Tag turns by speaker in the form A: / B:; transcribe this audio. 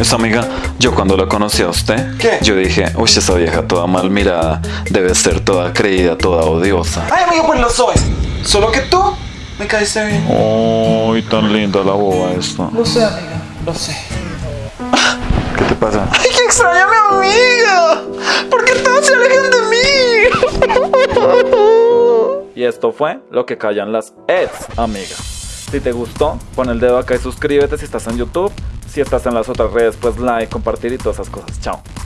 A: Esa amiga, yo cuando la conocí a usted,
B: ¿Qué?
A: yo dije, uy, esa vieja toda mal mirada, debe ser toda creída, toda odiosa.
B: Ay, amigo, pues lo soy. Solo que tú me caíste bien.
A: Uy, tan linda la boba esta.
B: Lo sé, amiga. Lo sé.
A: ¿Qué te pasa?
B: ¡Ay, que extraña a mi amiga! ¿Por qué todos se alejan de mí?
A: Y esto fue lo que callan las ex amigas. Si te gustó, pon el dedo acá y suscríbete si estás en YouTube. Si estás en las otras redes, pues like, compartir y todas esas cosas. Chao.